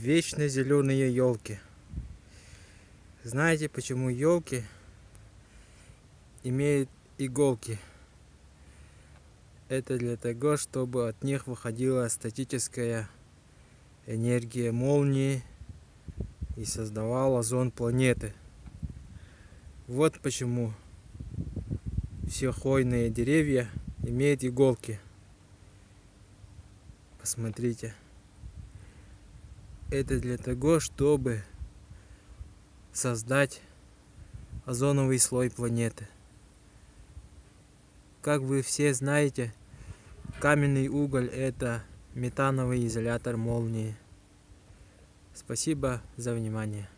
вечно зеленые елки. Знаете, почему елки имеют иголки? Это для того, чтобы от них выходила статическая энергия молнии и создавала зон планеты. Вот почему все хвойные деревья имеют иголки. Посмотрите. Это для того, чтобы создать озоновый слой планеты. Как вы все знаете, каменный уголь это метановый изолятор молнии. Спасибо за внимание.